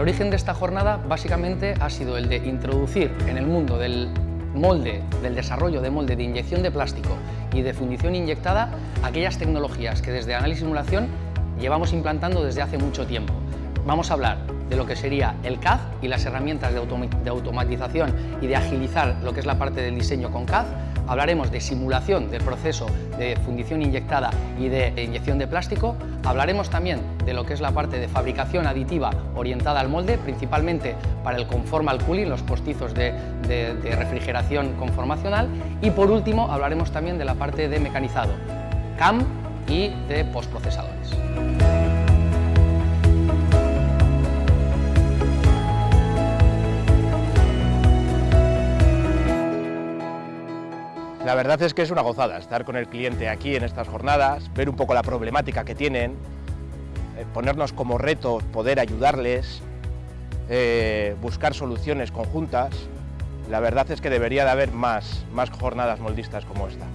origen de esta jornada básicamente ha sido el de introducir en el mundo del molde, del desarrollo de molde de inyección de plástico y de fundición inyectada aquellas tecnologías que desde Análisis Simulación llevamos implantando desde hace mucho tiempo. Vamos a hablar de lo que sería el CAD y las herramientas de, automatización y de agilizar lo que es la parte del diseño con CAD. Hablaremos de simulación del proceso de fundición inyectada y de inyección de plástico. Hablaremos también de lo que es la parte de fabricación aditiva orientada al molde, principalmente para el conformal cooling, los postizos de, de refrigeración conformacional. Y por último hablaremos también de la parte de mecanizado, CAM y de postprocesadores. La verdad es que es una gozada estar con el cliente aquí en estas jornadas, ver un poco la problemática que tienen, eh, ponernos como reto poder ayudarles, eh, buscar soluciones conjuntas. La verdad es que debería de haber más, más jornadas moldistas como esta.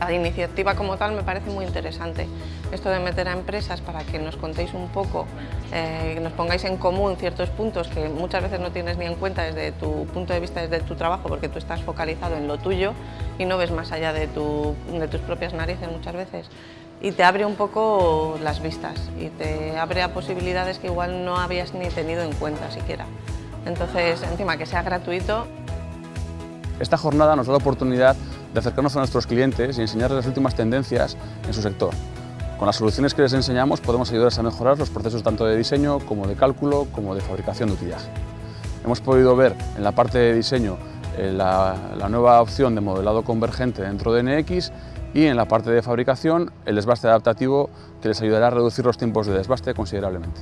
La iniciativa como tal me parece muy interesante. Esto de meter a empresas para que nos contéis un poco, eh, nos pongáis en común ciertos puntos que muchas veces no tienes ni en cuenta desde tu punto de vista, desde tu trabajo, porque tú estás focalizado en lo tuyo y no ves más allá de, de tus propias narices muchas veces. Y te abre un poco las vistas y te abre a posibilidades que igual no habías ni tenido en cuenta siquiera. Entonces, encima que sea gratuito. Esta jornada nos da la oportunidad de acercarnos a nuestros clientes y enseñarles las últimas tendencias en su sector. Con las soluciones que les enseñamos podemos ayudarles a mejorar los procesos tanto de diseño como de cálculo como de fabricación de utillaje. Hemos podido ver en la parte de diseño eh, la, la nueva opción de modelado convergente dentro de NX y en la parte de fabricación el desbaste adaptativo que les ayudará a reducir los tiempos de desbaste considerablemente.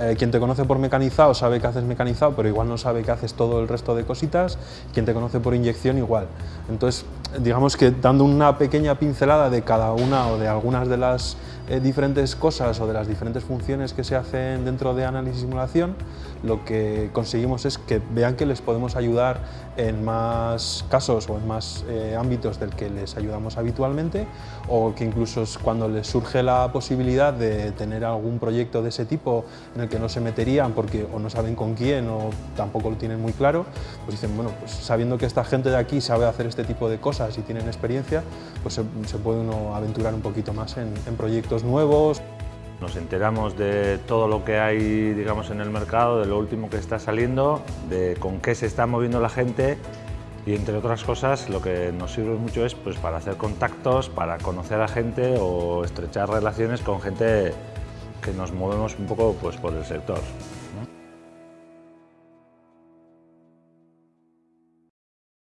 Eh, quien te conoce por mecanizado sabe que haces mecanizado, pero igual no sabe que haces todo el resto de cositas. Quien te conoce por inyección, igual. Entonces, digamos que dando una pequeña pincelada de cada una o de algunas de las eh, diferentes cosas o de las diferentes funciones que se hacen dentro de análisis y simulación, lo que conseguimos es que vean que les podemos ayudar en más casos o en más eh, ámbitos del que les ayudamos habitualmente o que incluso cuando les surge la posibilidad de tener algún proyecto de ese tipo en el que no se meterían porque o no saben con quién o tampoco lo tienen muy claro, pues dicen, bueno, pues sabiendo que esta gente de aquí sabe hacer este tipo de cosas y tienen experiencia, pues se, puede uno aventurar un poquito más en proyectos nuevos. Nos enteramos de todo lo que hay digamos, en el mercado, de lo último que está saliendo, de con qué se está moviendo la gente y entre otras cosas lo que nos sirve mucho es pues, para hacer contactos, para conocer a gente o estrechar relaciones con gente que nos movemos un poco pues, por el sector.